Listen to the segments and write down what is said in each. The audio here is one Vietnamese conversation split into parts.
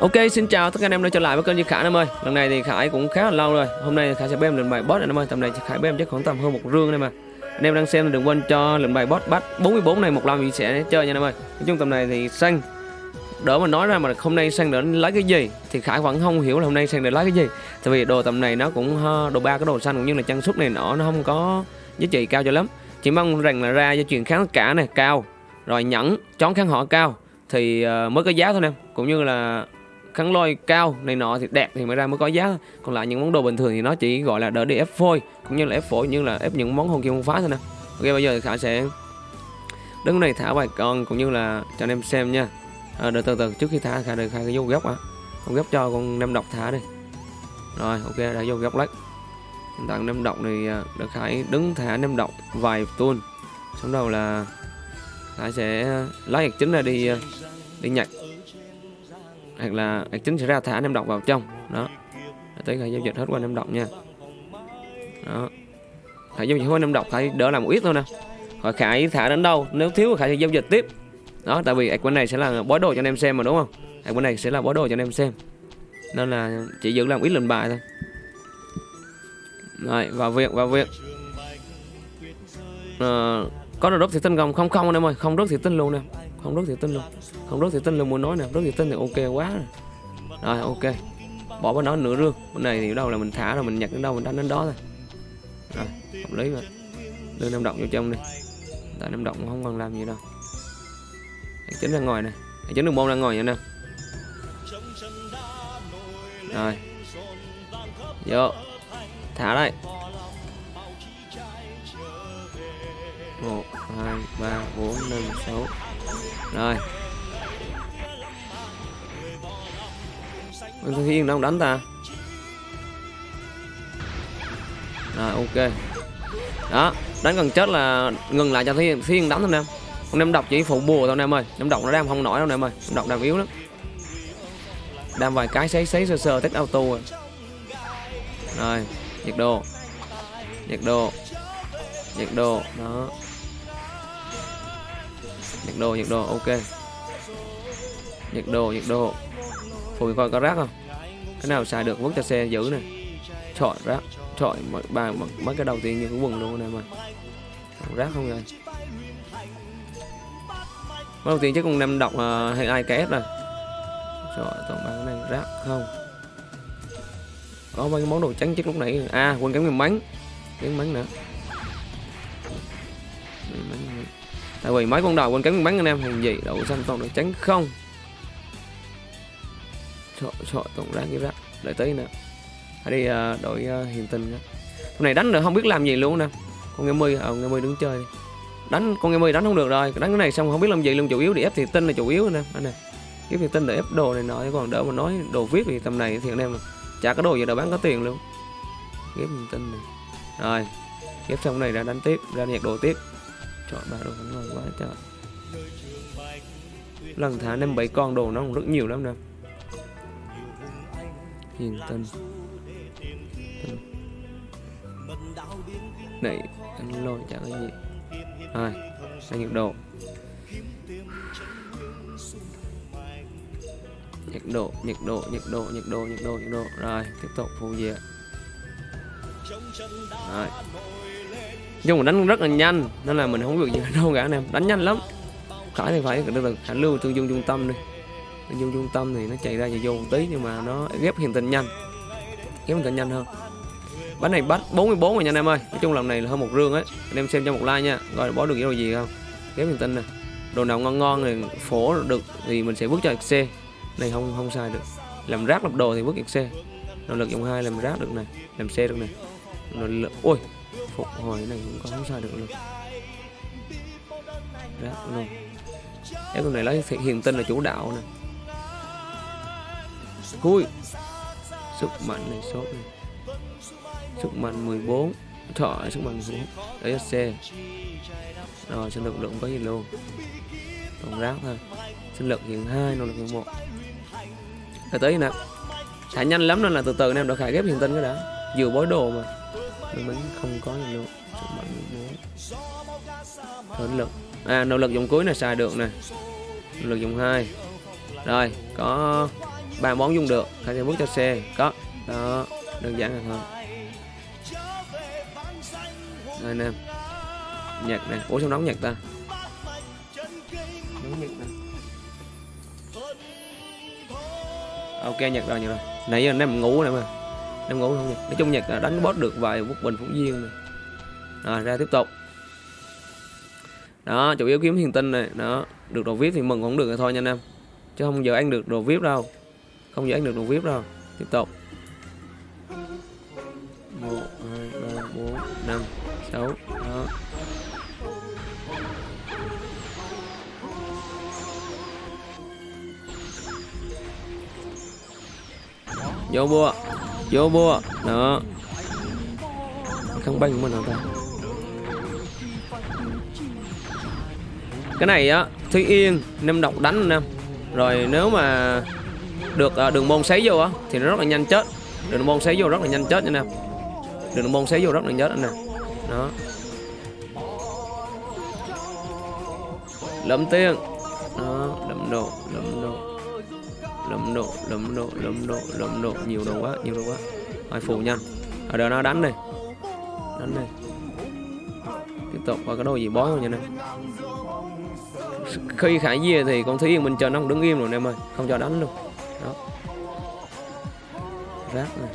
Ok, xin chào tất cả anh em đã trở lại với kênh Duy Khải em ơi. Lần này thì Khải cũng khá là lâu rồi. Hôm nay Khải sẽ bêm lần bài boss này em ơi. Tầm này Khải bêm chắc khoảng tầm hơn một rương đây mà. Anh em đang xem thì đừng quên cho lần bài boss bắt 44 này một lần thì sẽ chơi nha em ơi. Nói chung tầm này thì xanh đỡ mà nói ra mà hôm nay sang để lấy cái gì thì Khải vẫn không hiểu là hôm nay sang để lấy cái gì. Tại vì đồ tầm này nó cũng đồ ba cái đồ xanh cũng như là trang sức này nọ nó không có giá trị cao cho lắm. Chỉ mong rằng là ra cho chuyện kháng cả này cao, rồi nhẫn, chón kháng họ cao thì ờ, mới có giá thôi em. Cũng như là kháng lôi cao này nọ thì đẹp thì mới ra mới có giá. Còn lại những món đồ bình thường thì nó chỉ gọi là đỡ đi ép phôi cũng như là ép phổi như là ép những món hồn kim không phá thôi nè. Ok bây giờ thì khả sẽ đứng này thả vài con cũng như là cho anh em xem nha. À, đợi từ từ trước khi thả khả được khai cái vô góc á con góc cho con nem độc thả đi. Rồi ok đã vô góc lấy. Hiện tại nem độc thì à, được khải đứng thả nem độc vài tuôn xong đầu là khải sẽ lấy hạt chính ra đi à, đi nhặt hoặc là ạc chính sẽ ra thả anh em đọc vào trong. Đó. Tới khi giao dịch hết qua năm đọc nha. Đó. Khải giao dịch hết năm đọc khải đỡ làm một ít thôi nè. Khỏi khải thả đến đâu? Nếu thiếu thì khải sẽ giao dịch tiếp. Đó tại vì ạc bên này sẽ là bói đồ cho anh em xem mà đúng không? Ạc bên này sẽ là bói đồ cho anh em xem. Nên là chỉ giữ làm ít lần bài thôi. Rồi vào việc vào việc. À, có được rớt thì tinh gồng không? Không anh em ơi không rớt thì tinh luôn nè không rất thì tin luôn. Không rất thì tin luôn, muốn nói nè rất thì tin thì ok quá. Rồi rồi ok. Bỏ bên đó nửa rương. Bên này thì đâu là mình thả rồi, mình nhặt đến đâu, mình đánh đến đó thôi. Rồi, hợp lý rồi đưa năm động vô trong đi. Tại năm động không còn làm gì đâu. Chính ra ngoài này chính đường môn ra ngoài nha nè. Rồi. Vô. Thả đây. Một, hai, ba, bốn, năm, sáu rồi. Con Thư Hiên đâu đánh ta? Rồi ok. Đó Đánh gần chết là ngừng lại cho Thư Hiên, đánh thôi em Con em độc chỉ phụ bùa thôi anh em ơi. Em độc nó đang không nổi đâu em ơi. Em độc đang yếu lắm. Đam vài cái sấy sấy sơ sơ test auto rồi. Rồi Nhiệt độ. Nhiệt độ. Nhiệt độ. Đó nhặt đồ nhặt đồ ok. Nhặt đồ nhặt đồ phủi coi có rác không? Cái nào xài được vứt cho xe giữ này chọi rác chọi ba mấy cái đầu tiên như cái quần luôn này mà. Rác không rồi? Mấy đầu tiên chắc con năm đọc uh, à, hay ai kép rồi? Trời toàn ba cái này rác không? Có mấy cái món đồ trắng chắc lúc nãy. À quên cái miếng bánh cái bánh nữa. Tại vì mấy con đầu quên cánh bắn anh em hình gì đậu xanh toàn được trắng không? Sợ sợ toàn ra như vậy đợi tí nè hãy đi uh, đội uh, hiền tình nữa con này đánh được không biết làm gì luôn nè. Con nghe mươi ờ nghe mươi đứng chơi. Đi đánh con nghe mươi đánh không được rồi. Đánh cái này xong không biết làm gì luôn. Chủ yếu thì ép thì tinh là chủ yếu nè anh này ép thì tinh để ép đồ này nọ còn đỡ mà nói đồ viết thì tầm này thì anh em chả có đồ gì đâu bán có tiền luôn. Ép thì tinh này. Rồi ép xong này ra đánh tiếp ra nhạc đồ tiếp chọn ba đồ ngon quá trời lần thả năm bảy con đồ nó cũng rất nhiều lắm nè. Hiền tân này, anh lôi chẳng có gì. Rồi anh nhiệt độ. Nhiệt độ nhiệt độ nhiệt độ nhiệt độ nhiệt độ nhiệt độ. Rồi, tiếp tục phụ diện rồi nhưng mà đánh rất là nhanh, nên là mình không được gì đâu cả anh em. Đánh nhanh lắm. Khải thì phải. Từ từ hãy lưu tương dung trung tâm đi. Tương dung trung tâm thì nó chạy ra chạy vô một tí, nhưng mà nó ghép hiện tình nhanh. Ghép hiện tình nhanh hơn. Bánh này bắt 44 rồi nha anh em ơi. Nói chung lần này là hơn một rương ấy. Anh em xem cho một like nha. Rồi bó được cái đồ gì không. Ghép hiện tình nè. Đồ nào ngon ngon thì phổ được thì mình sẽ bước cho xe. Này, không không sai được. Làm rác lập đồ thì bước xe. Nội lực dòng hai làm rác được này, làm xe được này. Nội lực ôi phục hồi này cũng có không sao được luôn. Rác luôn cái con này lấy hiền tinh là chủ đạo nè. Khui sức mạnh này số này. Sức mạnh 14 thọ sức mạnh 14 đấy xe rồi sinh lực lượng có gì luôn? Còn rác thôi. Sinh lực hiện hai nội lực hiện một. Rồi tới nè. Thả nhanh lắm nên là từ từ anh em đã khải ghép hiện tinh cái đã. Vừa bối đồ mà nhưng mình không có gì luôn sức mạnh 14 hỗn lực à nỗ lực dùng cuối này xài được nè. Nỗ lực dùng hai. Rồi, có ba món dùng được. Hai sẽ bước cho xe. Có. Đó, đơn giản là thôi. Đây nè. Nhạc nhật này ủa, sao nóng nhật ta? Nóng nhật này ok nhật rồi, nhạc rồi. Nãy giờ anh em ngủ này mà em ngủ không nhật nói chung nhật là đánh boss được vài quốc bình phú duyên này rồi à, ra tiếp tục. Đó, chủ yếu kiếm hiền tinh này. Đó, được đồ vip thì mừng cũng được rồi thôi nha anh em. Chứ không giờ ăn được đồ vip đâu. Không giờ ăn được đồ vip đâu. Tiếp tục. Một, hai, ba, bốn, năm, sáu. Đó. Vô bua vô mua đó. Không banh của nào ta? Cái này á Thúy Yên nem độc đánh Nam, rồi nếu mà được à, đường môn sấy vô á thì nó rất là nhanh chết. Đường môn sấy vô rất là nhanh chết nha em đường môn sấy vô rất là nhanh chết anh đó. Lẫm tiên đó lẫm độ lẫm độ lấm độ lấm độ lấm độ lấm độ. Nhiều đồ quá, nhiều đồ quá. Hai phủ nhanh ở à, đây nó đánh này đánh này tiếp tục, qua cái đồ gì bói rồi nha em khi khải về thì con thúy mình chờ nó đứng im rồi em ơi. Không cho đánh luôn. Đó. Rác này.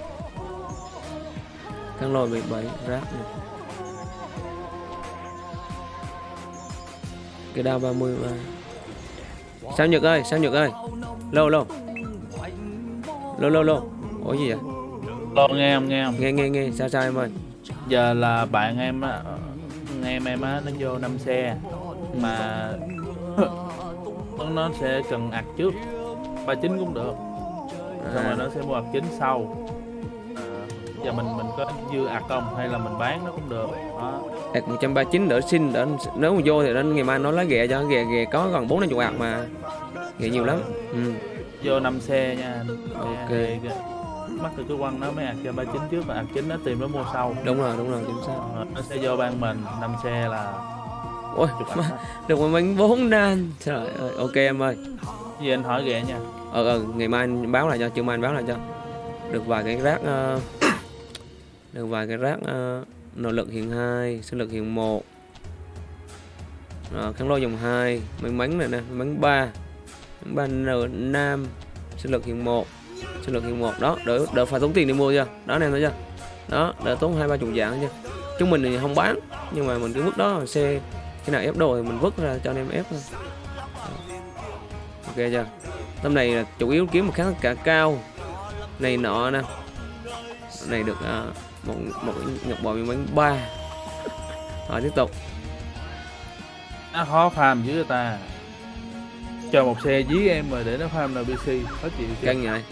Cái lò bị 17 rác này. Cái đao 33 sao nhật ơi, sao nhật ơi? Lâu lâu lâu lâu lâu ủa gì vậy Lo nghe không nghe không? nghe nghe nghe sao sao em ơi Giờ là bạn em á, em em á nó vô năm xe mà nó- sẽ cần ạc trước 39 cũng được. Xong rồi à, nó sẽ mua ạc chính sau. À, giờ mình mình có dư ạc không hay là mình bán nó cũng được. Đó. Đạt 139 đỡ xin đỡ nếu mà vô thì đến ngày mai nó lấy ghẹ cho ghẹ ghẹ có gần 4 50 ạc mà ghẹ nhiều lắm ừ. Vô năm xe nha. Ok. Cái- Mắc từ cái quăng nó mới ạc cho 39 trước và ạc chính nó tìm nó mua sau. đúng rồi đúng rồi chính xác Ờ, nó sẽ vô ban mình năm xe là ôi mà, được một bánh bốn đan trời ơi ok em ơi Gì anh hỏi ghẹ nha. ờ ờ ngày mai anh báo lại cho chưa mai anh báo lại cho được vài cái rác ờ, được vài cái rác uh, nội lực hiện 2 sinh lực hiện 1 uh, kháng lôi dòng 2 may mắn này nè may mắn 3 ba n nam sinh lực hiện 1 sinh lực hiện 1 đó đỡ đỡ phải tốn tiền để mua chưa? Đó anh em thấy chưa? Đó đỡ tốn hai ba chục dạng chưa chúng mình thì không bán nhưng mà mình cứ vứt đó xe cái nào ép đồ thì mình vứt ra cho anh em ép thôi. Ok chưa? Tấm này là chủ yếu kiếm một kháng cả cao này nọ nè này được à, một một ngọc bò miếng bánh ba. Rồi tiếp tục. Nó khó farm dữ ta. Cho một xe dí em mà để nó farm NPC khó chịu căng vậy.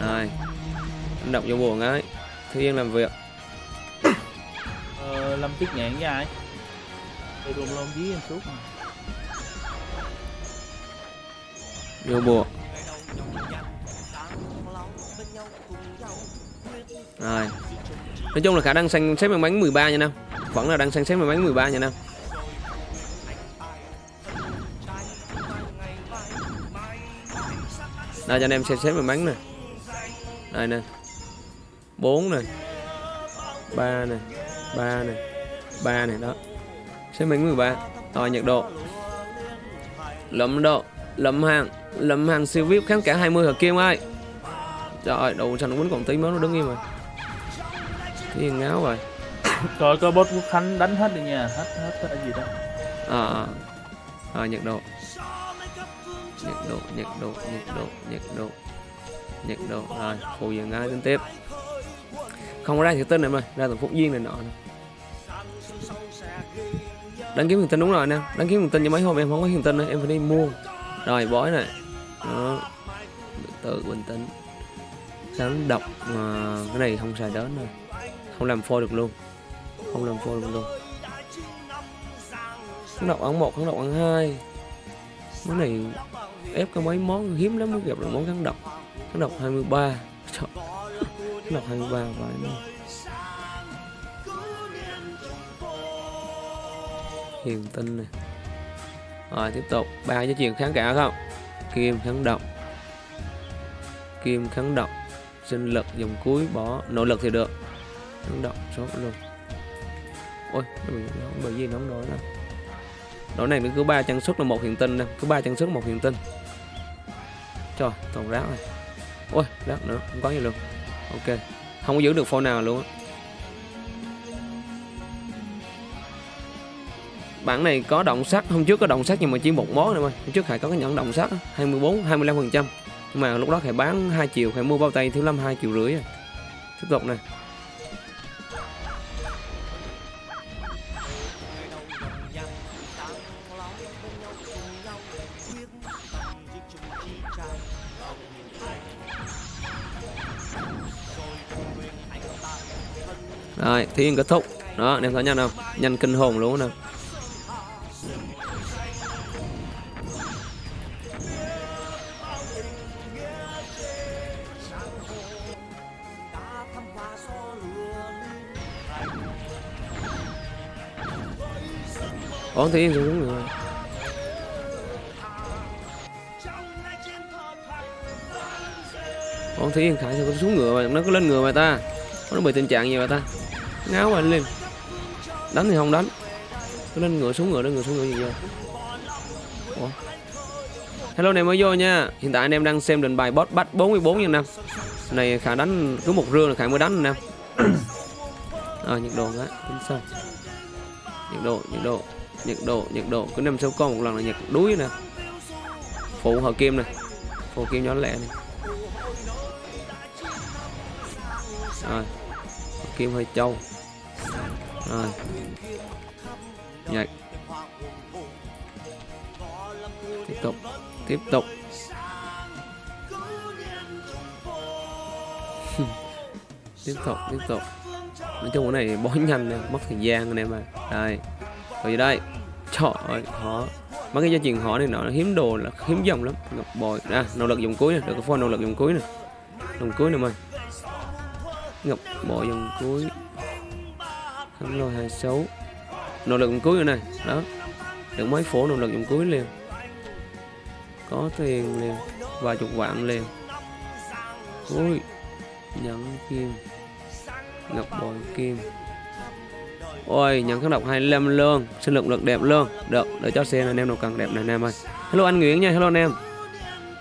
Rồi. Anh đọc vô buồn ấy. Thư yên làm việc. Ờ, lâm tuyết nhạn với ai? Tôi luôn luôn dí em suốt mà. vô buồn rồi. Nói chung là khả năng sang xếp bằng bánh 13 nha Nam. vẫn là đang sang xếp bằng bánh 13 nha Nam. đây, cho anh em xem xếp bằng bánh nè. Đây nè. 4 nè. 3 nè. 3 nè. 3 nè, đó. Xếp bánh 13 rồi nhiệt độ. Lấm độ. Lấm hàng. Lấm hàng siêu vip kháng cả 20 hợp kim ơi. Trời ơi đầu xanh quýnh còn tí mới nó đứng im rồi cái ngáo rồi coi có boss quốc khánh đánh hết đi nha. Hết hết cái gì đó. À, à. nhiệt độ. Nhiệt độ nhiệt độ nhiệt độ nhiệt độ. Nhiệt độ. Rồi phụ diện ngay tính tiếp. Không có ra thiệt tinh này mà ra từ phúc duyên này nọ đăng ký hiền tinh đúng rồi nè. Đăng ký hiền tinh cho mấy hôm em không có hiền tinh nữa em phải đi mua. Rồi bói này. Đó. Tự bình tĩnh. Sáng độc mà cái này không xài đến rồi không làm phôi được luôn. Không làm phôi được luôn. Kháng độc ăn một kháng độc ăn hai. Món này ép có mấy món hiếm lắm mới gặp được món kháng độc. Kháng độc 23 Trời, kháng độc 23 vậy nó hiền tinh này rồi tiếp tục. Ba cái chuyện kháng cả không? Kim kháng độc. Kim kháng độc. Sinh lực dòng cuối bỏ. Nội lực thì được kháng động số luôn. Ôi nó bị, nó gì nó không đổi đâu đổi này nó cứ ba chân xuất là một hiện tinh nè cứ ba chân xuất một hiện tinh. Trời toàn rác này ôi rác nữa không có gì luôn. Ok không có giữ được phone nào luôn bản này có động sắt. Hôm trước có động sắt nhưng mà chỉ một món thôi. Mà hôm trước hải có cái nhẫn động sắt 24 25 phần trăm. Nhưng mà lúc đó hải bán 2 triệu hải mua bao tay thiếu lâm 2 triệu rưỡi tiếp tục này Rồi, thiên kết thúc. Đó, anh em thấy nhanh không? Nhanh kinh hồn luôn nè. Ủa thiên xuống rồi. Ủa thiên khải sao xuống ngựa mà nó có lên ngựa mà ta. Nó bị tình trạng gì mà ta ngáo anh lên đánh thì không đánh. Cứ lên ngựa xuống ngựa lên ngựa xuống ngựa gì vậy Ủa? hello anh em mới vô nha. Hiện tại anh em đang xem định bài boss bắt 44 nha năm này khả đánh cứ một rương là khả mới đánh nè à, nhiệt độ cái tính sao? Nhiệt độ nhiệt độ nhiệt độ nhiệt độ. Cứ năm sáu con một lần là nhiệt đuối nè. Phụ hợp kim nè. Phụ kim nhỏ lẹ này rồi. Kim hơi trâu rồi. Nhảy tiếp tục tiếp tục. Tiếp tục tiếp tục. Nói chung cái này bó nhanh nè, mất thời gian anh em à đây. Rồi đây. Trời ơi họ mấy cái gia truyền họ này nó hiếm đồ là hiếm dòng lắm. Ngọc bội. À, Ra nỗ lực dùng cuối nè, được cái phone nỗ lực dùng cuối nè. Dùng cuối nè mày. Ngọc bội dùng cuối hắn lôi hai xấu. Nỗ lực dùng cuối rồi này. Đó. Được mấy phổ nỗ lực dùng cuối liền. Có tiền liền. Vài chục vạn liền. Ui. Nhẫn kim. Ngọc bội kim. Ôi nhận kháng độc 25 luôn. Sinh lực lực đẹp luôn. Được, để cho xe anh em nào cần đẹp này, anh em ơi. Hello anh Nguyễn nha, hello anh em.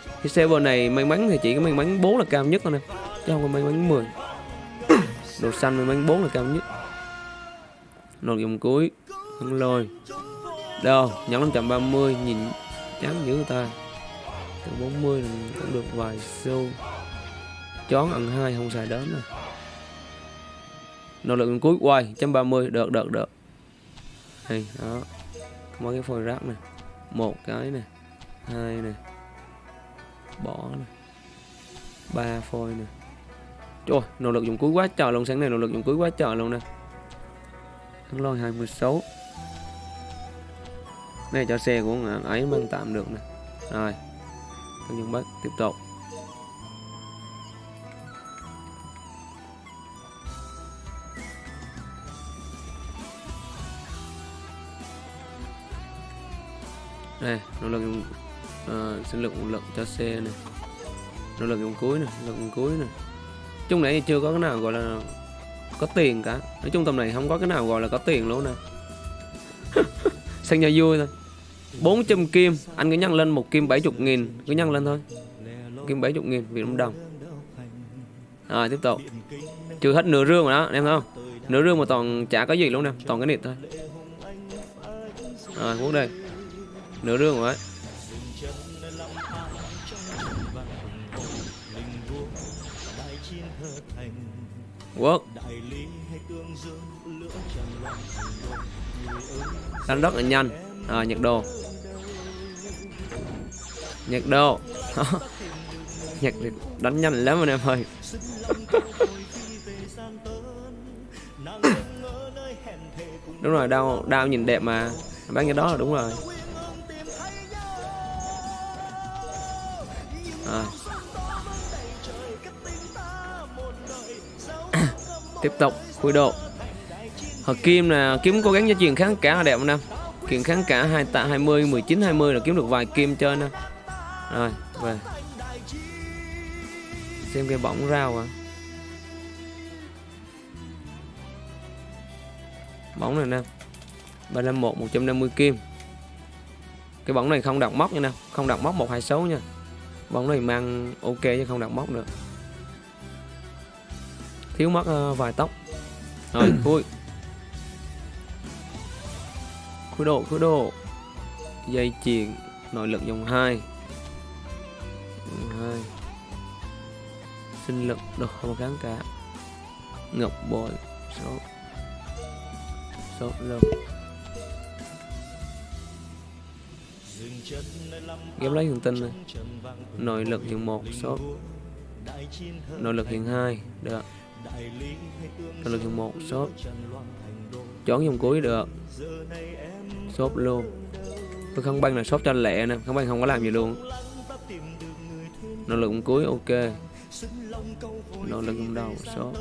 Cái xe server này may mắn thì chỉ có may mắn 4 là cao nhất thôi nè. Chứ không có may mắn 10 đồ xanh may mắn 4 là cao nhất nội dùng cuối. Hưng lôi. Đâu? Nhắn 530 nhìn chán dữ ta. Từ 40 cũng được vài xu chón ăn hai, không xài đến rồi Nỗ lực cuối, quay 130 được được được. Đây đó. Mấy cái phôi rác này một cái này hai này bỏ này ba phôi này trời nỗ lực dùng cuối quá trời luôn, sáng này nỗ lực dùng cuối quá trời luôn nè thắng lôi 26 này cho xe của ngài ấy mang tạm được nè. Rồi tôi nhân bắt tiếp tục. Đây nỗ lực dùng uh, sinh lực nguồn lực cho xe này. Nỗ lực dùng cuối này lực dùng cuối này. Chung này chưa có cái nào gọi là có tiền cả. Nói chung tầm này không có cái nào gọi là có tiền luôn nè. Sang nhà vui thôi. 400 kim, anh cứ nhăn lên một kim 70 nghìn. Cứ nhăn lên thôi. Kim 70 nghìn, Việt Nam đồng. Rồi, tiếp tục. Trừ hết nửa rương rồi đó em thấy không? Nửa rương mà toàn chả có gì luôn nè, toàn cái nịt thôi. Rồi, quốc đây nửa rương rồi đấy. Quốc. Đánh rất là nhanh à, ờ, nhật đồ. Nhật đồ. Nhật đánh nhanh lắm anh em ơi. Đúng rồi đau đau nhìn đẹp mà. Bán cái đó là đúng rồi. À. tiếp tục khui độ hợp kim là kiếm cố gắng cho chuyện kháng cả là đẹp anh em kiện kháng cả 2 tạ 20 19 20 là kiếm được vài kim chơi nè rồi về. Xem cái bóng rau à bóng này nè 351 150 kim. Cái bóng này không đặt móc nha nè không đặt móc 126 nha. Bóng này mang ok chứ không đặt móc nữa. Thiếu mất uh, vài tóc. Rồi vui khui độ khui độ. Dây chuyền, nội lực dòng 2 hai. 2 sinh lực đồ không kháng cả ngọc bội số số lực. Ghép lấy hiện tinh này. Nội lực hiện một số nội lực hiện hai, được. Nội lực hiện một số chọn dòng cuối, được shop luôn. Tôi không băng là shop cho lẹ nè, không băng không có làm gì luôn. Nỗ lực cuối, ok. Nỗ lực đầu số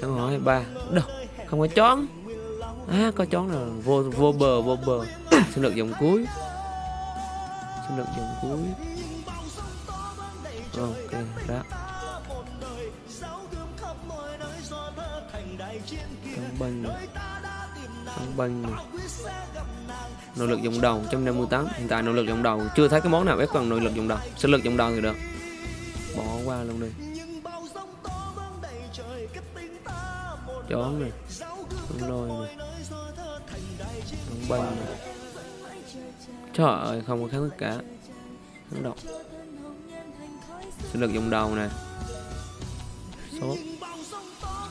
câu hỏi ba. Đâu, không có chón. À có chón là vô vô bờ vô bờ. Xin lực dòng cuối. Xin lực dòng cuối. Ok đó không băng. Này căng băng. này nội lực dòng đầu 158 hiện tại nội lực dòng đầu, chưa thấy cái món nào ép cần nội lực dòng đầu. Sức lực dòng đầu thì được. Bỏ qua luôn đi. Chó này. Con lôi này. Con banh này. Trời ơi, không có kháng tất cả. Kháng độc sức lực dòng đầu này. Sốt.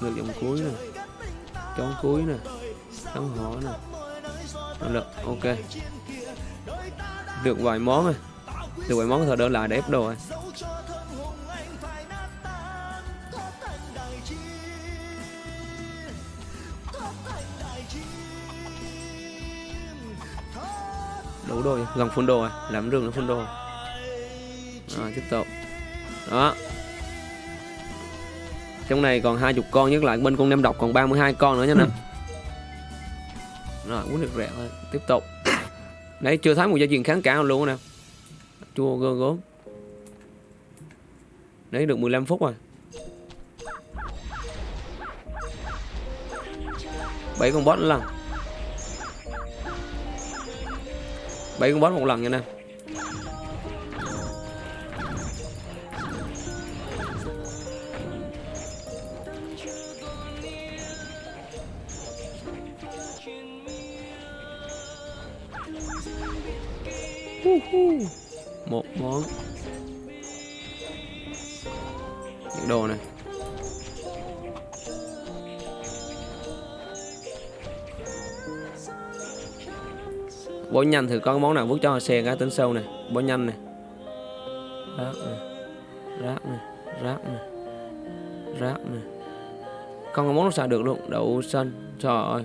Lực dòng cuối này. Chó cuối này. Chón hỏ này được, ok. Được vài món rồi. Được vài món thôi đỡ lại để ép đồ rồi. Đủ đồ, gần phun đồ rồi. Làm rừng nó phun đồ rồi. Tiếp tục. Đó. Trong này còn hai chục con nhất lại bên con nem độc còn 32 con nữa nha nè rồi, uống được rẻ thôi, tiếp tục. Đấy chưa thấy một gia truyền kháng cả luôn nè. Chua gơ gốm đấy được 15 phút rồi. Bảy con boss lần. Bảy con boss một lần nha nè. Một món những đồ này. Bỏ nhanh thì có món nào bước cho xe cái tính sâu này. Bỏ nhanh này. Rác này. Rác này. Rác này. Rác này. Không có món nào xài được luôn. Đậu xanh. Trời ơi.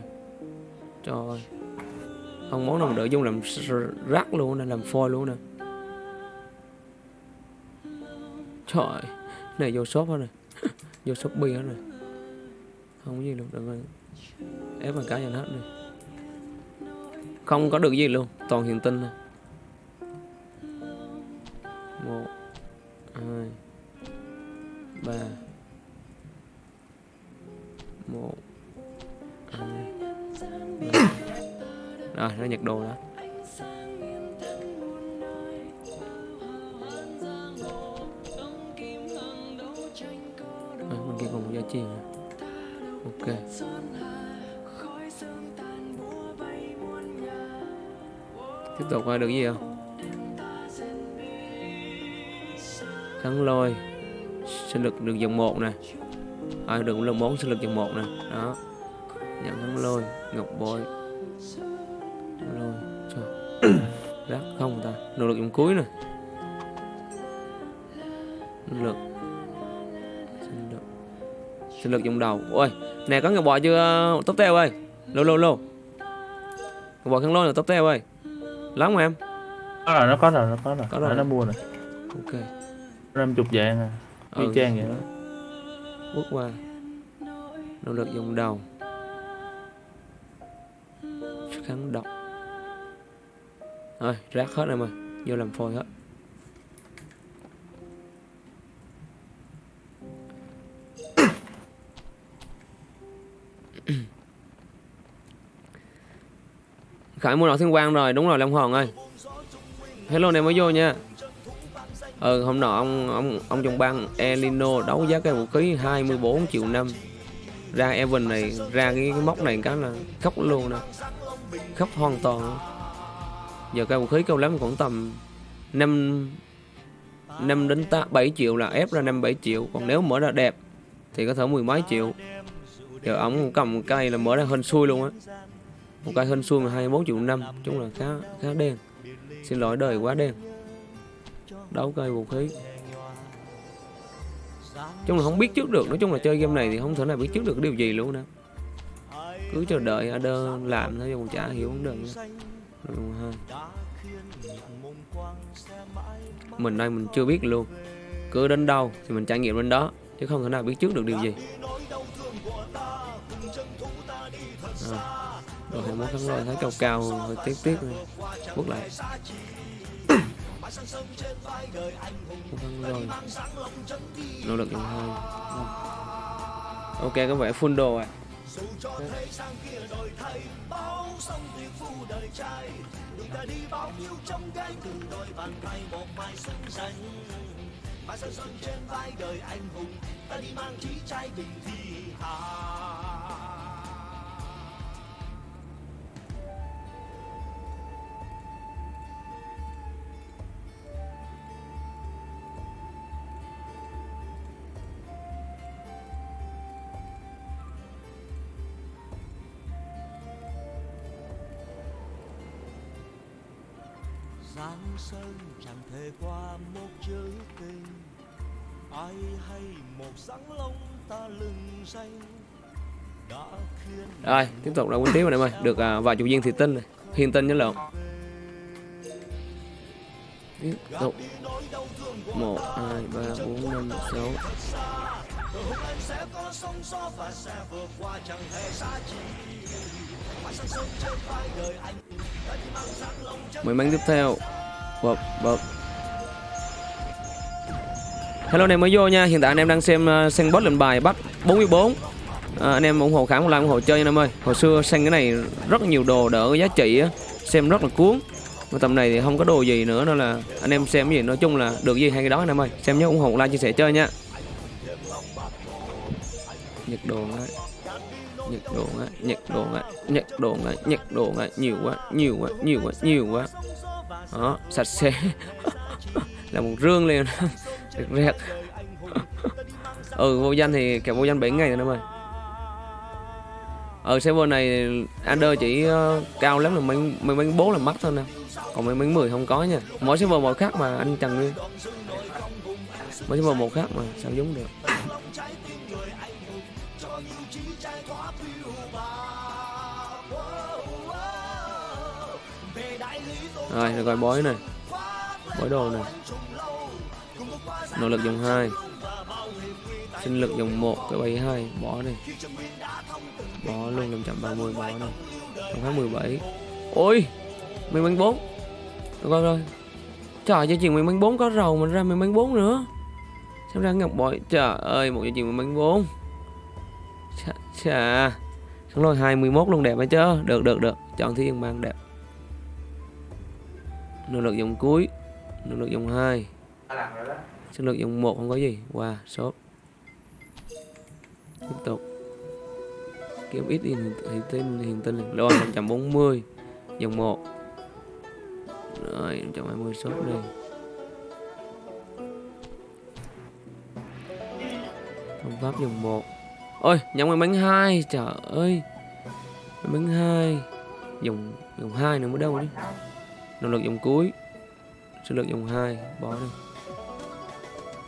Trời ơi không món nào mà đỡ dung làm rác luôn nè làm phôi luôn nè. Trời, này vô shop hết rồi vô shopee hết rồi không có gì luôn, đừng ép bằng cá nhân hết này không có được gì luôn, toàn hiện tinh thôi một, hai, ba. Một à, nó nhặt đồ đó. À, bên kia còn một giá trị nữa. Ok. Tiếp tục qua được gì không? Thắng lôi sinh lực được dòng một nè. À, được lần bốn sinh lực dòng một nè. Đó. Nhận thắng lôi ngọc bội lôi cho. Rác không ta. Nỗ lực dòng cuối nè. Sinh lực. Sinh lực. Sinh lực dòng đầu. Ôi nè có ngọc bội chưa tóc teo ơi? Lô lô lô. Ngọc bội kháng lôi là tóc teo ơi. Lắm không em. Có rồi nó có rồi nó có rồi. Có rồi. nó mua rồi. Ok. Năm chục vạn à. Ừ. chang vậy đó. Bước qua. Nỗ lực dùng đầu. Kháng độc rồi rác hết em ơi. Vô làm phôi hết. Khải mua nọ thiên quang rồi Đúng rồi Long hoàng ơi. Hello này mới vô nha. Ừ hôm nọ ông ông ông trong bang Elino đấu giá cái vũ khí 24 triệu năm. Ra Evan này ra cái, cái móc này cái là khóc luôn nè. Khóc hoàn toàn giờ cao vũ khí cao lắm khoảng tầm 5 5 đến 8, 7 triệu là ép ra 5 7 triệu. Còn nếu mở ra đẹp thì có thể mười mấy triệu. Giờ ổng cầm một cây là mở ra hên xui luôn á. Một cây hên xui mà 24 triệu năm chúng là khá khá đen. Xin lỗi đời quá đen. Đấu cây vũ khí. Chung là không biết trước được nói chung là chơi game này thì không thể nào biết trước được điều gì luôn nè cứ chờ đợi ở đơn làm thôi còn chả hiểu vấn đề nữa. Rồi, ha. mình đây mình chưa biết luôn. Cứ đến đâu thì mình trải nghiệm đến đó chứ không thể nào biết trước được điều gì. À. rồi hai mốt thắng rồi thấy cao cao hơi tiếc tiếc bước lại. Thắng rồi. Nỗ lực dòng hai ok có vẻ full đồ à dù cho thế sang kia đổi thay, bao sông tiêu phu đời trai. Đường ta đi bao nhiêu trong gai từ đôi bàn tay một mai xứng danh mà sơn sơn trên vai đời anh hùng, ta đi mang trí trai bình thi hà. Giang sơn chẳng thể qua một chữ tình. Ai hay một sáng lông ta lừng danh rồi tiếp tục là quân tiếp rồi em ơi được à, vài chục viên thì tinh này. Hiền tinh với lộn. Tiếp tục. một hai ba bốn năm sáu mười mảnh tiếp theo. Bập bập hello anh em mới vô nha. Hiện tại anh em đang xem ờ, uh, xem Boss lệnh bài bắt 44 à, ờ, anh em ủng hộ khám một like ủng hộ chơi nha anh em ơi. Hồi xưa xem cái này rất nhiều đồ đỡ giá trị á. Xem rất là cuốn. Mà tầm này thì không có đồ gì nữa nên là anh em xem cái gì nói chung là được gì hay cái đó anh em ơi. Xem nhớ ủng hộ like chia sẻ chơi nha. Nhiệt độ ngay nhiệt độ ngay nhiệt độ ngay nhiệt độ ngay nhiệt độ ngay nhiều quá nhiều quá nhiều quá nhiều quá. Đó sạch sẽ. Là một rương liền. Được rẹt. Ừ vô danh thì kẻ vô danh 7 ngày rồi em ơi ở server này under chỉ uh, cao lắm là mấy mấy mấy bốn là mắc thôi nè. Còn mấy mấy mười không có nha. Mỗi server một khác mà anh trần nguyên. Mỗi server một khác mà sao giống được? Rồi được rồi bói này. Bói đồ này. Nỗ lực dòng 2 sinh lực dòng 1 cái 72 bỏ này bỏ luôn 530 bỏ này trong tháng 17 ôi mình bánh 4 được rồi rồi. Trời cho chuyện mình bánh 4 có rầu mình ra mình bánh 4 nữa. Sao ra ngọc bội trời ơi một cho chuyện mình bánh 4 chà, chà. Xong rồi 21 luôn đẹp hay chứ Được được được. Chọn thiên mang đẹp. Nỗ lực dòng cuối. Nỗ lực dòng 2 Sinh lực dòng 1 không có gì. Wow sốt. Tiếp tục. Kiếm ít hiền, hiền tinh hiền tinh Rồi 140 Dòng 1 Rồi 120 sốt đây Phương pháp dòng 1 Ôi nhóm cái bánh 2 Trời ơi. Bánh 2 Dòng dòng 2 nữa mới đâu đi Nỗ lực dòng cuối. Sinh lực dòng 2 Bỏ đi.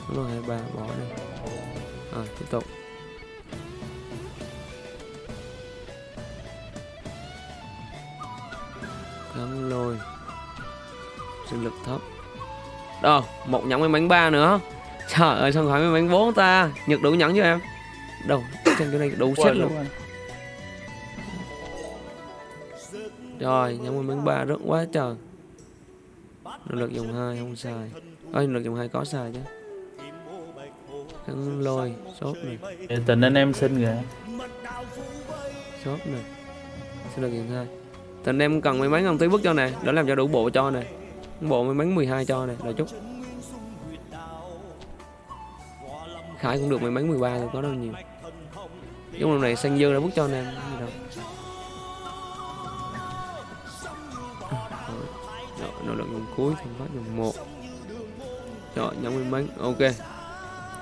Nỗ lực 23 bỏ đi. À tiếp tục. Cắm lôi. Sinh lực thấp. Đâu Một nhẫn với bánh 3 nữa. Trời ơi sao khỏi với bánh 4 ta? Nhật đủ nhẫn cho em? Đâu Trên cái này đủ set luôn. Rồi, nhóm mình bánh ba rất quá trời. Nội lực dòng 2 không xài. Ơi, nội lực dòng 2 có xài chứ. Khăn lôi, sốt này. Tình anh em xin kìa. Shop này. Sinh lực hai. Thì anh em cần may mắn không tí vứt cho nè để làm cho đủ bộ cho nè. Bộ may mắn 12 cho nè đợi chút. Khải cũng được may mắn 13 rồi có đâu nhiều. Giống lần này xanh dư đã bút cho anh cuối thì phát dùng một. Chọn nhóm may mắn, ok.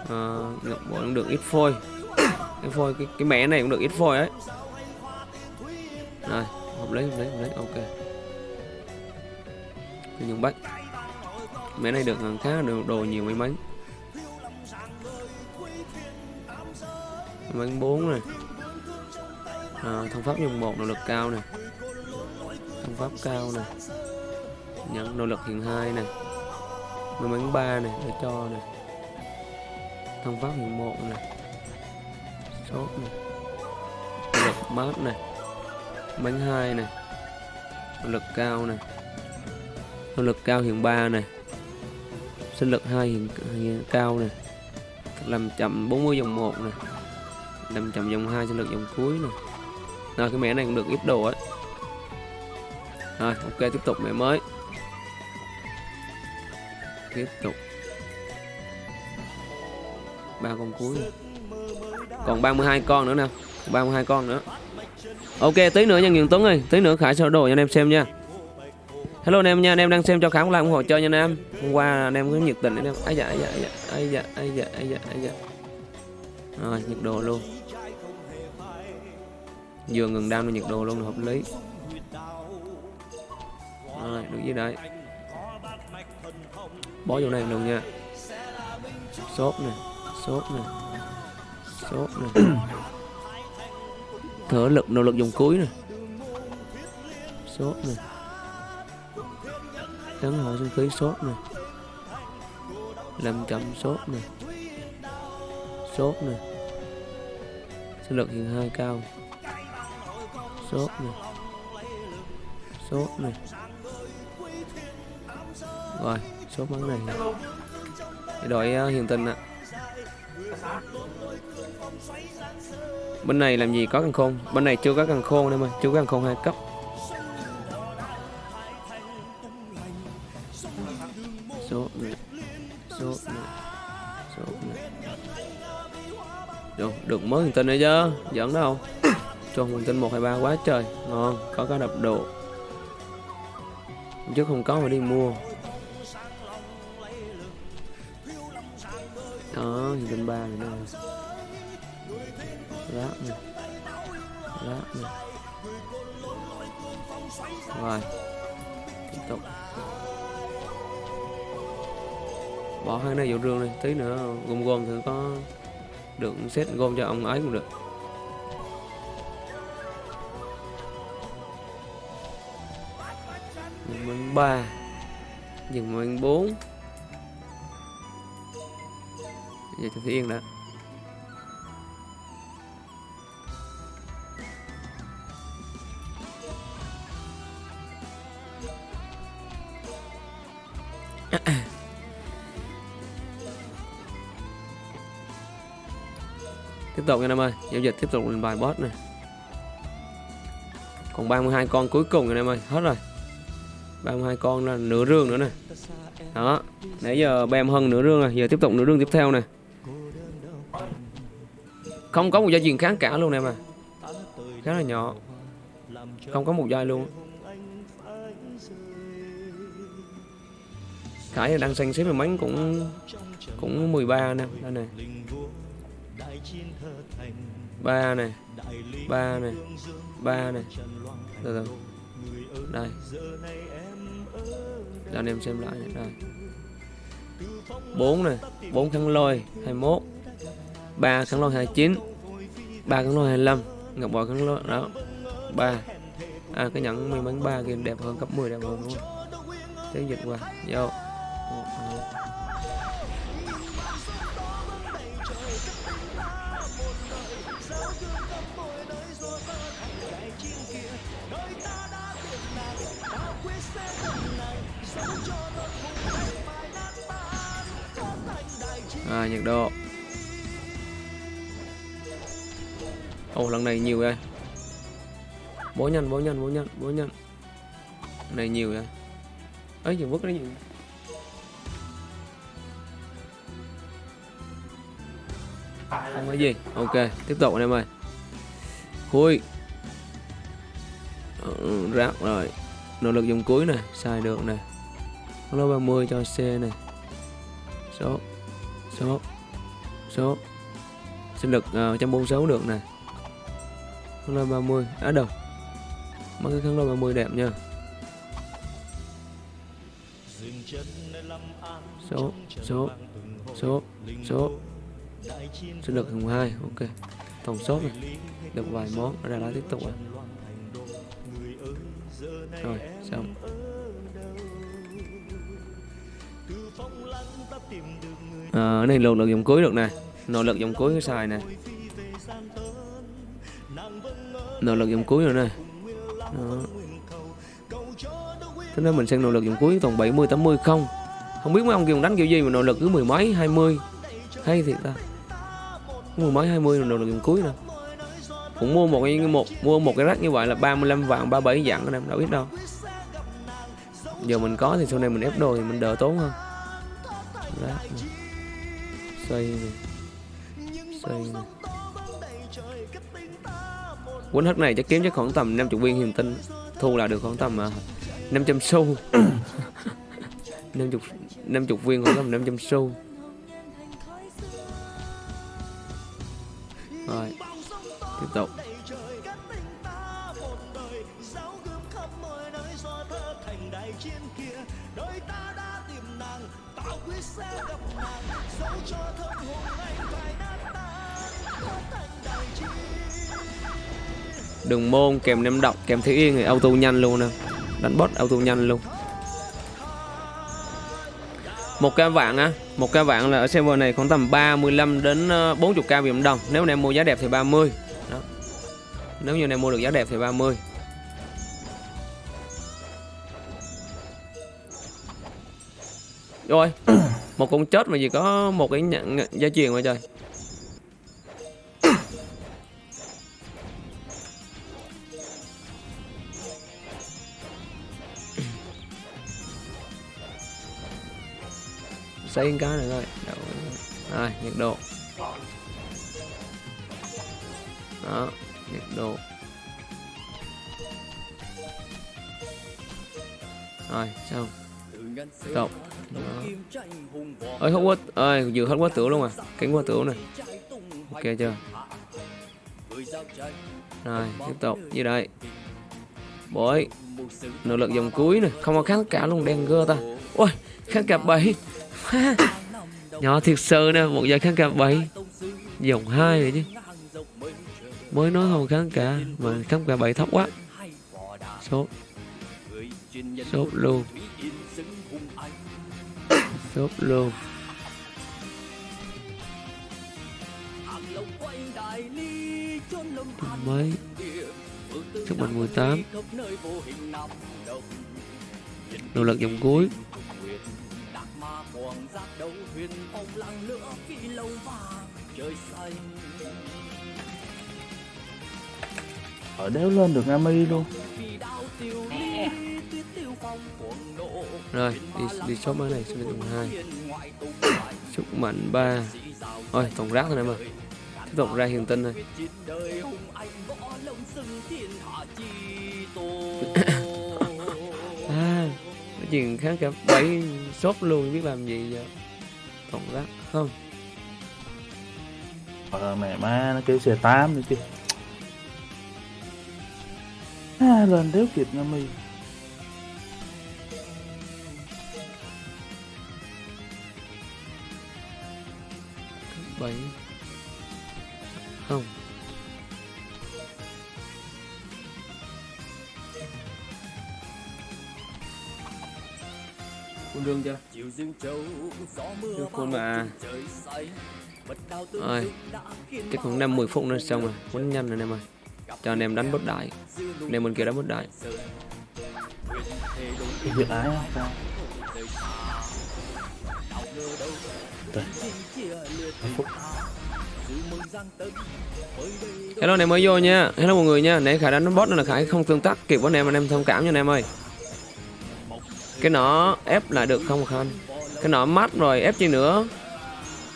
Ờ, à, nhập bộ cũng được ít phôi. Cái phôi, cái, cái mẻ này cũng được ít phôi ấy. Rồi, hợp lấy hợp lấy hợp lấy ok. Dùng bách Mẻ này được ờ, khá được đồ, đồ nhiều may mắn bánh 4 này. Ờ, à, thông pháp dùng một nỗ lực cao này. Thông pháp cao này nhận nỗ lực hiện hai này may mắn 3 này để cho này thông pháp hiện một này sốt này nỗ lực mát này bánh 2 này nỗ lực cao này nỗ lực cao hiện 3 này sinh lực 2 hiện, hiện cao này làm chậm 40 dòng 1 này làm chậm dòng 2 sinh lực dòng cuối này rồi cái mẻ này cũng được ít đồ ấy rồi ok tiếp tục mẻ mới tiếp tục. Ba con cuối. Còn 32 con nữa nè. 32 con nữa. Ok, tí nữa nha Nguyễn Tuấn ơi. Tí nữa Khải sơ đồ cho anh em xem nha. Hello anh em nha, anh em đang xem cho Khải một like ủng hộ chơi nha anh em. Hôm qua anh em có nhiệt tình anh em. Ấy dạ ấy dạ ấy dạ ấy dạ ấy dạ ấy dạ ấy dạ rồi, nhiệt độ luôn. Vừa ngừng đam nhiệt độ luôn là hợp lý. Rồi, được dưới đây? Bỏ vô này luôn nha. Sốt nè sốt nè sốt nè. Thở lực nỗ lực dùng cuối nè. Sốt nè. Tấn hỏi sinh khí, sốt nè. Làm chậm sốt nè. Sốt nè. Sinh lực hiện hai cao. Sốt nè. Sốt nè. Rồi chốt món này. Để đội uh, ờ, hiện tình ạ. Bên này làm gì có căn khôn? Bên này chưa có căn khôn đâu mà chưa có căn khôn hai cấp. Số nè số nè số nè được, được mới hiện tình này chứ? Giỡn đâu. Cho hiền tình 1 2 3 quá trời. Ngon có cái đập độ. Trước không có mà đi mua. Đó hiện tinh 3 này đây. Rác này. Rác này. Rồi. Tiếp tục. Bỏ hai này vào rương này tí nữa gom gom thử có được set gom cho ông ấy cũng được. Mình ba. Dừng mình bốn. Giờ cho yên đã. Tiếp tục nha em ơi, giao dịch tiếp tục lên bài boss này. Còn 32 con cuối cùng anh em ơi, hết rồi. 32 con là nửa rương nữa nè. Đó, nãy giờ bèm hơn nửa rương rồi, giờ tiếp tục nửa rương tiếp theo này không có một gia truyền kháng cả luôn em à. Khá là nhỏ. Không có một giai luôn. Khải đang xanh xếp mấy cũng cũng 13 nè, đây này. Ba này ba này ba này. Từ từ đây. Cho anh em xem lại này. đây. Bốn này, bốn khăn lôi 21 ba kháng lôi 29 ba kháng lôi 25 ngọc bội kháng lôi đó ba. À cái nhẫn may mắn ba game đẹp hơn cấp 10 đẹp hơn đúng không? Tiếng dịch qua vô. À, nhiệt độ. Ồ lần này nhiều đây bố nhanh bố nhanh bố nhanh bố nhanh này nhiều đây ấy dừng vứt cái gì? Không có gì. Ok tiếp tục anh em ơi. Khui ừ, rác rồi. Nỗ lực dùng cuối này xài được này. Lô 30 cho C này. Số số số. Sinh lực ờ, uh, 146 được này khăn lôi 30 á à, đâu mấy cái khăn lôi 30 đẹp nha. Dừng số số số. Số sinh lực hùng 2 ok. Tổng số này. Được vài món. Ra lá tiếp tục à rồi xong. À, này lực lực dòng cuối được nè. Nội lực dòng cuối xài nè nỗ lực dòng cuối rồi nè. Đó. thế nên mình xem nỗ lực dòng cuối toàn 70 80 không. Không biết mấy ông kia đánh kiểu gì mà nỗ lực cứ mười mấy 20 hay thiệt ta. Mười mấy 20 là nội lực dòng cuối nè. Cũng mua một cái một, mua một cái rác như vậy là 35 vạn 37 vạn anh em đâu biết đâu. Giờ mình có thì sau này mình ép đồ thì mình đỡ tốn hơn. Rác này. xây này xây này quấn hất này chắc kiếm chắc khoảng tầm 50 viên hiền tinh. Thu là được khoảng tầm à, uh, 500 xu. 50 50 viên khoảng tầm 500 xu. Rồi tiếp tục. Đường môn, kèm nem độc, kèm thiếu yên thì auto nhanh luôn nè. Đánh boss auto nhanh luôn. Một ca vạn á, một ca vạn là ở server này khoảng tầm 35 đến 40 k Việt đồng. Nếu anh em mua giá đẹp thì 30 đó. Nếu như anh em mua được giá đẹp thì 30 rồi, một con chết mà chỉ có một cái nhận gia truyền mà trời. Xây cái này thôi. Đâu. rồi, nhiệt độ. Đó, nhiệt độ. Rồi, xong. Cộng ơi hết quá ơi vừa hết quá tửu luôn à cánh quá tửu này. Ok chưa? Rồi, tiếp tục. Như đây? Bội nỗ lực dòng cuối này. Không có kháng cả luôn, đen gơ ta. Ôi kháng cả bảy nhỏ thiệt sự nè, một giờ kháng cả bảy. Dòng hai rồi chứ. Mới nói không kháng cả mà kháng cả bảy thấp quá. Sốt. Sốt luôn. Sốt luôn. Mấy sức mạnh 18 nỗ lực dòng cuối ở đéo lên được Ami luôn. Rồi đi đi shop mới này lực dòng hai sức mạnh 3 thôi toàn rác thôi em ơi tiếp tục ra hiền tinh này à cái chuyện kháng cả bảy shop luôn biết làm gì giờ toàn rác không? Ờ mẹ má nó kêu xe 8 nữa chứ. À, lên đéo kịp Ami bảy. Không Quân đương chưa? Được quân mà. Rồi Chắc khoảng 5-10 phút nữa xong rồi. Quấn nhanh rồi anh em ơi Cho anh em đánh bất đại. Anh em bên kia đánh bất đại. Dự ái không? Hello anh em mới vô nha. hello mọi người nha. Nãy khải đánh bot nên là khải không tương tác kịp với anh em anh em thông cảm nha anh em ơi cái nọ ép lại được không không cái nọ mát rồi ép chi nữa.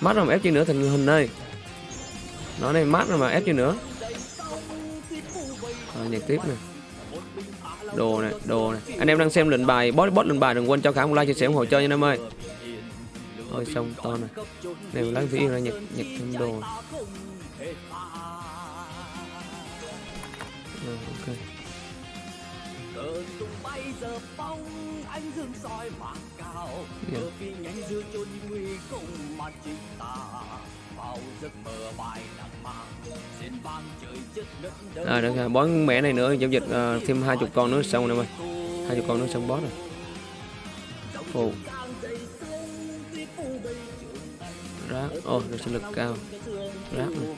Mát rồi mà ép chi nữa thành hình ơi nó này mát rồi mà ép chi nữa. À, nhạc tiếp nè. Đồ này đồ này anh em đang xem lệnh bài bot bot lệnh bài đừng quên cho khải một like chia sẻ ủng hộ chơi nha em ơi. Ôi xong to này này lái thủy yên ra nhặt nhặt thêm đồ Rồi, ok cờ tung bay giờ phong ánh dương soi bạc cao. Cờ phi nhánh giữa chốn nguy cùng mà chỉ ta. Vào giấc mơ bài nặng mang xin vang trời chất đất đời à được rồi bón mẹ này nữa giao dịch ờ, thêm hai chục con nữa xong rồi em ơi. Hai chục con nữa xong boss rồi. Ồ. rác. Ô được sinh lực cao. rác. này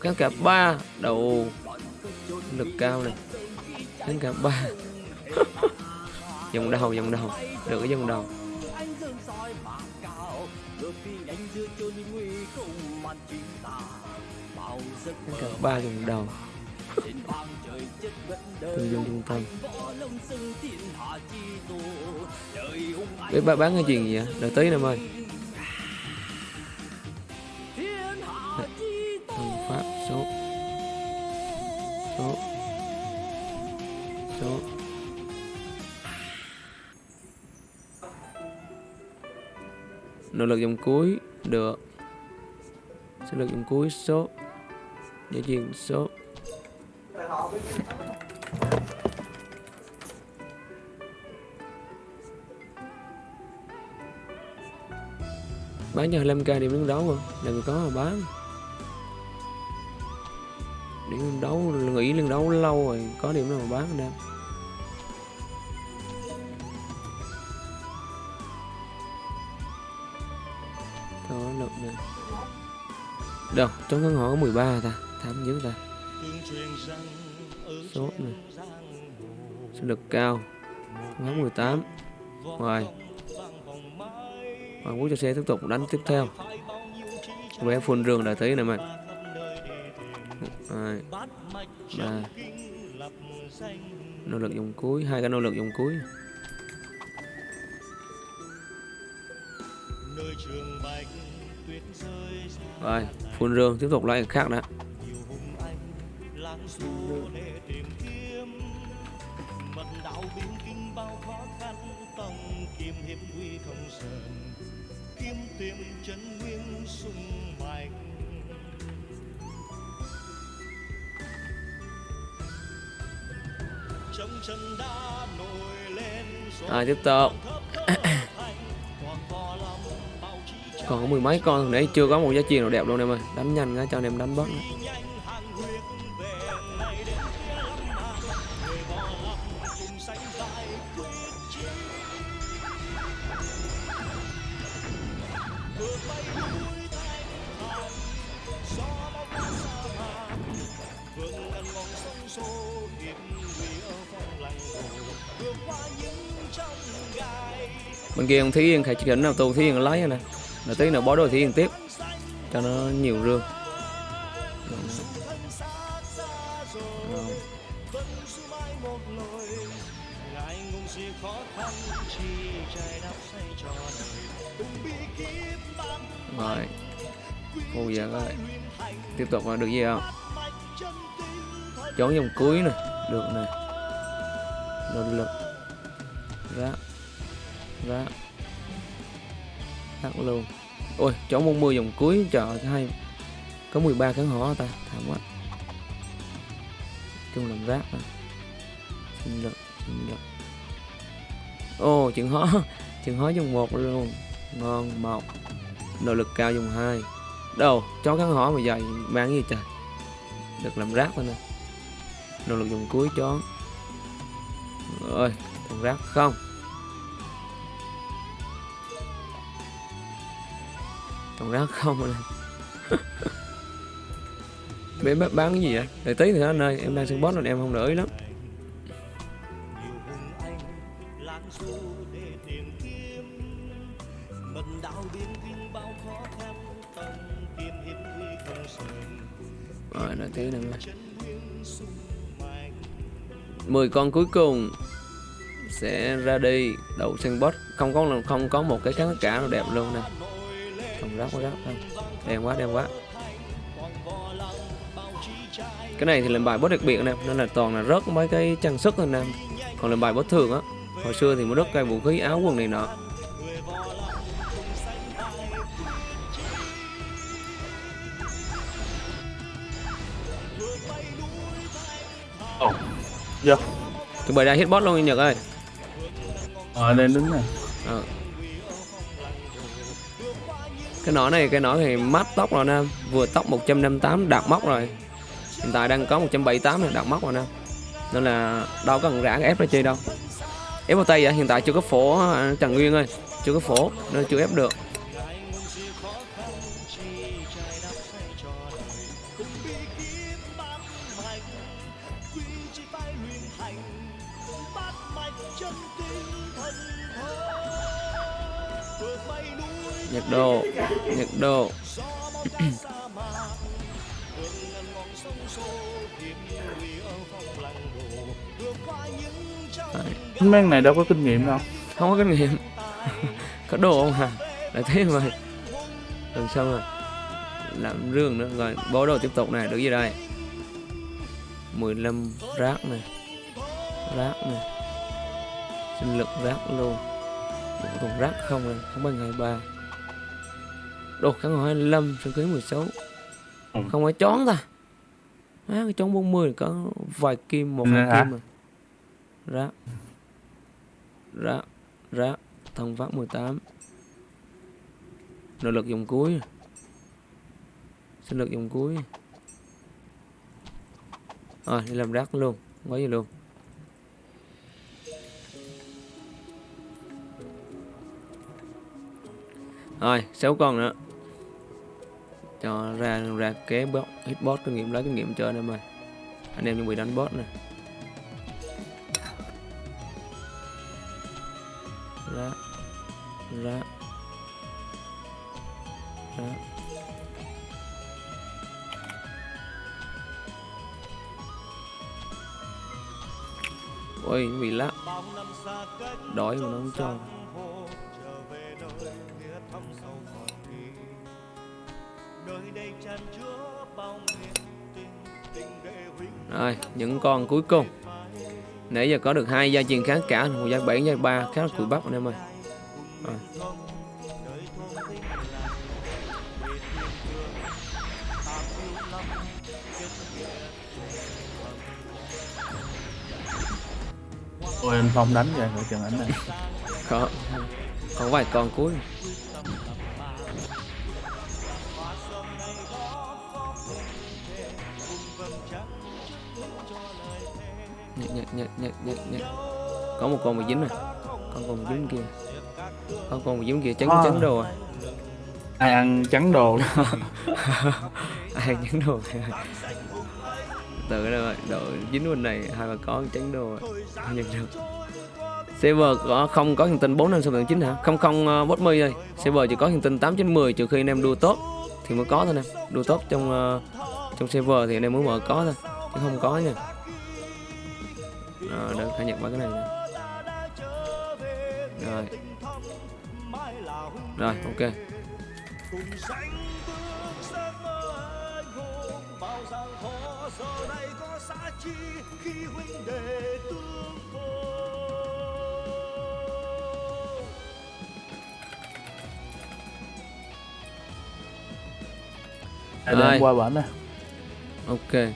kháng cả ba đầu lực cao này đến cả ba. Dòng đầu dòng đầu. Được cái dòng đầu. Đến cả ba dòng đầu. Từ dân trung tâm Bé ba bán cái chuyện gì vậy? Đợi tí em ơi số. Số. Nỗ lực dòng cuối, được. Sẽ lực dòng cuối, số. Giải truyền số. Bán cho 25k điểm đứng đấu mà. Đừng có mà bán để lên đấu nghỉ lên đấu, lâu rồi, có điểm nào mà bán anh em? Thôi lực nè. Đâu trong căn hộ có 13 ta thám dữ ta. Số này sinh lực cao ngắm 18 ngoài Hoàng Quốc cho xe tiếp tục đánh tiếp theo. Bé phun rương đã thấy này mày. Ba Nỗ lực dùng cuối hai cái nỗ lực dùng cuối. Rồi phun rương tiếp tục cái khác đã Rồi tiếp tục còn có lắm bao trí Còn có mười mấy con nãy chưa có một giá trị nào đẹp luôn em ơi Đánh nhanh cái cho anh em đánh bớt nữa. Bên kia ông Thí Yên khai chỉ định nào tu Thí Yên lấy nè Rồi tí nữa bó đôi Thí Yên tiếp, Cho nó nhiều rương Rồi. Rồi. Cô giờ coi Tiếp tục là được gì không mạch dòng cuối nè Được nè Nỗ lực Rác Rác luôn. Ôi chỗ môn mưa dòng cuối Trời ơi, hay. Có 13 khán hỏ ta Thảm quá. Chung làm rác à. xin lực xin lực. Ô chuyện hó Chuyện hó dùng một luôn. Ngon một nội lực cao dùng hai. Đâu chó khán hỏ mà dày mang gì trời? Được làm rác thôi nè. Nội lực dùng cuối chó. Ơi thằng rác không. còn rác không anh bé bán, cái gì vậy? Để tí thì nó ơi em đang sân boss nên em không để ý lắm. Rồi đợi tí nữa 10 con cuối cùng sẽ ra đi. Đầu sân boss. Không có không có một cái kháng cả nó đẹp luôn nè không rác quá rác không. Đen quá đen quá. Cái này thì làm bài boss đặc biệt nè nên là toàn là rớt mấy cái trang sức thôi nè. Còn làm bài boss thường á hồi xưa thì mới rớt cái vũ khí áo quần này nọ. Ồ vô chuẩn bị ra hit boss luôn anh Nhật ơi. Ở đây đứng nè Ờ cái nỏ này, cái nỏ thì mát tóc rồi nè. Vừa tóc 158 đạt móc rồi. Hiện tại đang có 178 này đạt móc rồi nè. Nên là đâu có cần rã ép ra chơi đâu. Ép vào tay vậy, hiện tại chưa có phổ à, Trần Nguyên ơi. Chưa có phổ, nên chưa ép được. Nhiệt độ nhiệt độ. Mấy này đâu có kinh nghiệm đâu. Không có kinh nghiệm. Có đồ không hả? Là thế mà lần sau rồi. Làm rương nữa rồi bố đồ tiếp tục này được gì đây. 15 rác này rác này sinh lực rác luôn. Một thùng rác không này không bằng 23 đồ kháng hồi 25 sinh khí 16 Ừ. không phải chón ta. Á cái chón 40 có vài kim một hai kim mà. Rác rác rác thông phát 18 nội lực dùng cuối. Sinh lực dùng cuối. Rồi đi làm rác luôn. Có gì luôn. Rồi sáu con nữa cho ra ra kế bot hit boss kinh nghiệm, lấy kinh nghiệm chơi anh em ơi anh em chuẩn bị đánh boss nè. Ra ra ra. Ôi, bị lắc. Đói mà nó không cho. Rồi những con cuối cùng. Nãy giờ có được hai gia truyền kháng cả một gia bảy gia ba khá là cùi bắp anh em ơi. Rồi. ôi anh phong đánh vậy ngồi chừng ảnh này. Có còn vài con cuối nhặt nhặt nhặt nhặt nhặt nhặt có một con bị dính rồi. Con còn dính kia. Con còn bị dính kia trắng À. trắng đồ à. Ai ăn trắng đồ ai trắng đồ từ đây rồi độ dính bên này hai ba con trắng đồ rồi Không nhận được. Server có không có hiện tinh 4 năm số chín hả? Không không uh, bot mươi thôi. Server chỉ có hiện tinh 8 9 10 trừ khi anh em đua tốt thì mới có thôi nè. Đua tốt trong ờ, trong server thì anh em mới mở có thôi chứ không có nha. Rồi được khai nhận ba cái này nè rồi. Rồi ok. Rồi. qua bển nè. Ok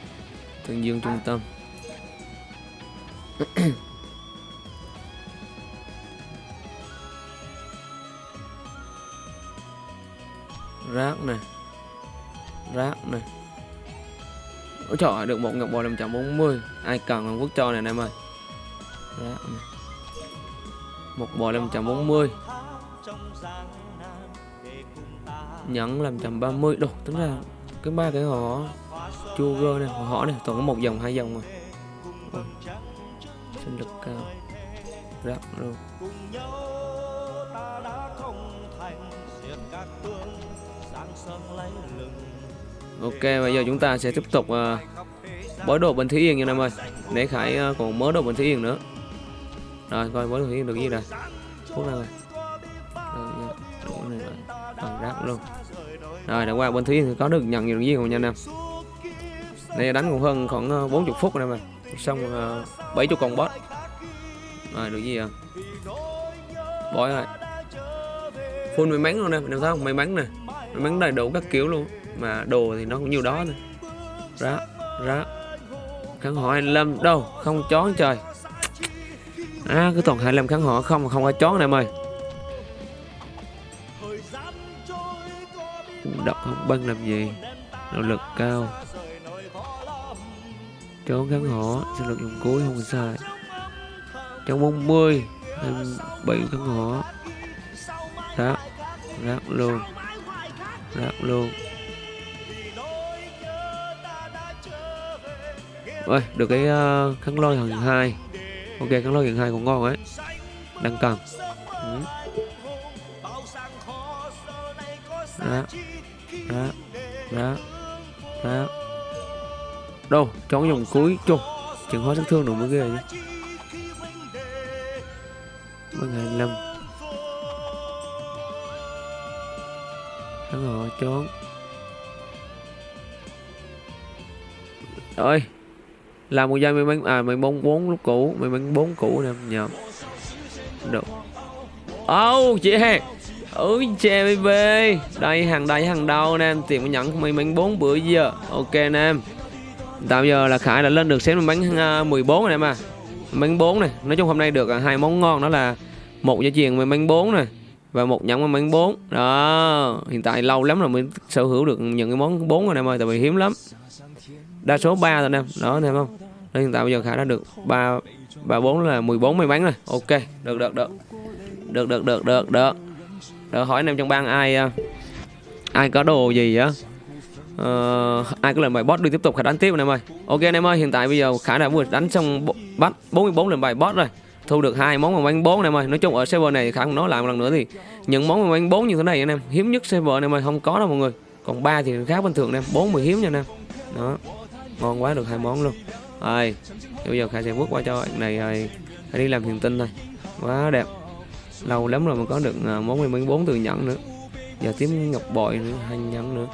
tương dương trung tâm. Rác này rác này Ôi trời ơi, được một ngọc bò 540 ai cần Hàn Quốc cho này anh em ơi? Rác này một bò 540 nhẫn 530 đồ tính ra cái ba cái họ chua gơ này họ họ này toàn có một dòng hai dòng mà Ôi, sinh lực cao rác luôn Ok bây giờ chúng ta sẽ tiếp tục uh, bói đồ bình thí Yên nha em ơi. Để Khải uh, còn mớ đồ bình thí Yên nữa. Rồi coi bói đồ thí Yên được gì rồi Phút nào này rồi. Rồi, à, rác luôn. Rồi đã qua bên Thúy Yên thì có được nhận nhiều gì không nha nam em đánh cũng hơn khoảng ờ, 40 phút rồi mà. Xong ờ, uh, 70 con boss. Rồi được gì à Bói rồi Full may mắn luôn nè, em thấy không? May mắn nè. May mắn đầy đủ các kiểu luôn. Mà đồ thì nó cũng nhiều đó nè. Ra, ra Khán họ 25 Đâu, không chó trời. À, cứ toàn 25 khán họ. Không không có chó này em ơi. Đọc không băng làm gì? Nỗ lực cao. Cháu gắn họ Sinh lực dùng cuối không sai Trong 40 27 kháng họ Rác Rác luôn Rác luôn. Ôi, được cái uh, kháng lôi hàng hai. Ok, kháng lôi hàng hai cũng ngon ấy. Đang cần ừ. Rác Rác Rác Rác. Đâu, cho cái dòng cuối chung Chừng hóa sát thương đủ mới ghê chứ Bằng 25 Hắn họ trốn ơi Làm một giây mày bán À mày bóng 4 lúc cũ mày bán bốn cũ nè nhầm Được. Oh yeah Ôi chè baby. Đây hàng đây hàng đầu nè em Tìm nhận mình mắn 4 bữa giờ. Ok nè tạo giờ là Khải đã lên được xếp bánh à, 14 rồi em à. Bánh 4 này, Nói chung hôm nay được à, hai món ngon, đó là một gia truyền với bánh 4 này Và một nhẫn với bánh 4 Đó, Hiện tại lâu lắm rồi mới sở hữu được những cái món 4 rồi em ơi, Tại vì hiếm lắm. Đa số 3 rồi em, Đó anh em không? Nên hiện tại bây giờ Khải đã được 3 3 4 là 14 may bánh rồi. Ok, Được được được. Được được được được được. Được hỏi anh em trong bang ai à, Ai có đồ gì á? Uh, ai có lần bài boss đừng tiếp tục khả đánh tiếp anh em ơi. Ok anh em ơi hiện tại bây giờ khả đã vừa đánh xong bắt 44 lần bài boss rồi. Thu được hai món mà bánh bốn anh em ơi. Nói chung ở server này khả không nói lại một lần nữa thì những món mà bánh bốn như thế này anh em hiếm nhất server anh em ơi không có đâu mọi người. Còn ba thì khá bình thường anh em bốn mười hiếm nha anh em. Đó ngon quá được hai món luôn. Rồi bây giờ khả sẽ bước qua cho anh này rồi. Khả đi làm hiền tinh thôi. Quá đẹp. Lâu lắm rồi mà có được ờ, món bánh bốn từ nhẫn nữa. Giờ tím ngọc bội nữa hai nhẫn nữa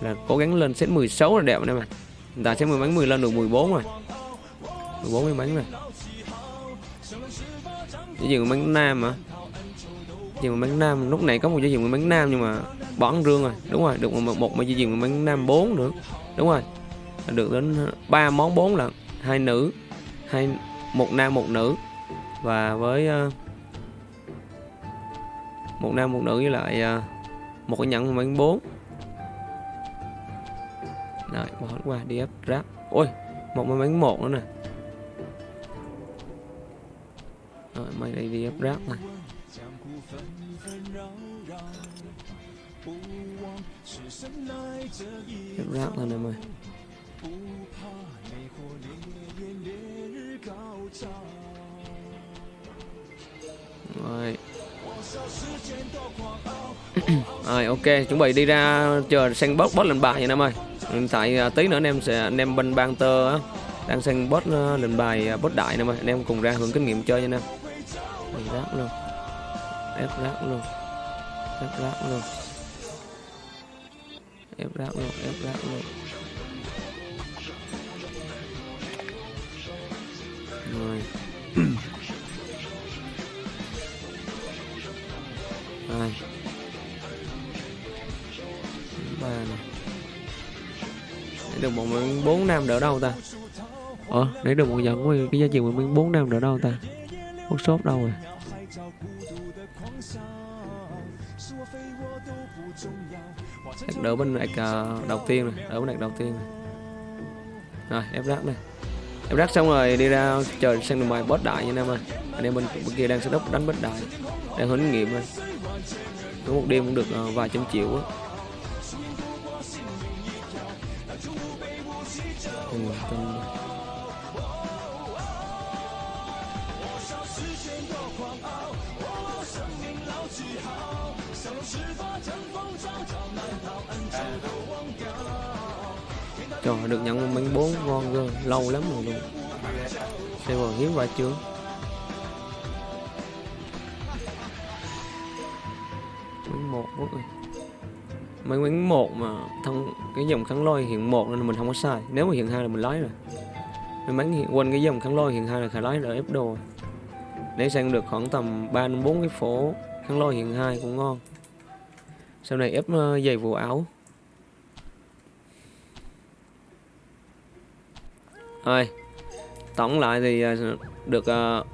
là cố gắng lên set 16 là đẹp anh em ạ hiện tại set 10 bánh 10 lên được 14 rồi. 14 cái bánh rồi. Chỉ dừng bánh nam mà dừng bánh nam lúc này có một dây dừng bánh nam nhưng mà bỏ ăn rương rồi. Đúng rồi được một một mà dây dừng bánh nam 4 nữa. Đúng rồi. Được đến 3 món 4 lần hai nữ hai một nam một nữ. Và với uh, một nam một nữ với lại uh, một cái nhẫn bánh 4 rồi, bỏ qua, đi ép ráp ôi, một cái bánh một nữa nè. Rồi, mày đây đi ép ráp này ép ráp thôi em ơi rồi. Rồi, ok, chuẩn bị đi ra chờ sang boss boss lên bài vậy em ơi tại à, tí nữa anh em sẽ anh em bên ban tơ á, đang sang boss à, lệnh bài à, bot boss đại nè mà anh em cùng ra hưởng kinh nghiệm chơi nha anh em. Ép rác luôn. Ép rác luôn. Ép rác luôn. Ép rác luôn, Ép rác luôn. Rồi. Được một miếng bốn năm đỡ đâu ta? Ờ, lấy được một dẫn cái giá trị một miếng bốn năm đỡ đâu ta? Workshop đâu rồi. Ép đỡ bên này uh, đầu tiên này đỡ bên này đầu tiên này rồi ép rác này ép rác xong rồi đi ra chờ sang đường ngoài boss đại nha em ơi. Anh em bên, bên kia đang setup đánh boss đại đang huấn nghiệm thôi có một đêm cũng được uh, vài trăm triệu á. 嗯，真的。Trời được nhận một bánh bốn ngon cơ, lâu lắm rồi luôn. Silver hiếm qua chưa? Bánh một quá rồi. Mấy quán một mà thân cái dòng kháng lôi hiện một nên mình không có sai. Nếu mà hiện hai là mình lái rồi. May mắn hiện quên cái dòng kháng lôi hiện hai là khả lái là ép đồ. Rồi. Để sang được khoảng tầm 3 đến 4 cái phố kháng lôi hiện hai cũng ngon. Sau này ép ờ, giày vụ áo. Rồi Tổng lại thì ờ, được ờ,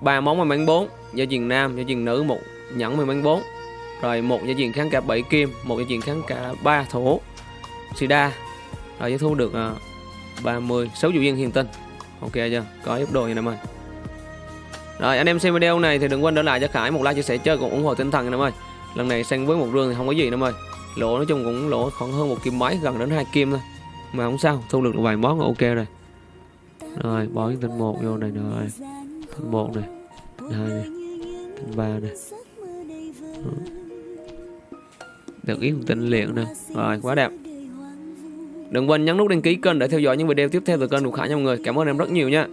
ba món may bán 4 do truyền nam, do truyền nữ một nhẫn may bán 4 rồi một giao diện kháng cả 7 kim một giao diện kháng cả 3 thổ. Sida. Rồi giá thu được uh, 30 6 dụ viên hiền tinh Ok chưa? Có giúp đồ như em ơi Rồi anh em xem video này thì đừng quên để lại cho Khải một like chia sẻ chơi cùng ủng hộ tinh thần anh em ơi Lần này sang với một rương thì không có gì đâu em ơi Lỗ nói chung cũng lỗ khoảng hơn một kim mấy gần đến hai kim thôi. Mà không sao, thu được vài món ok rồi. Rồi bỏ cái tinh một vô này rồi Tinh một này. Hai này. Tinh ba này. Ừ. Được ý một tinh liền nè Rồi, quá đẹp Đừng quên nhấn nút đăng ký kênh để theo dõi những video tiếp theo từ kênh của Khải nha mọi người. Cảm ơn em rất nhiều nha.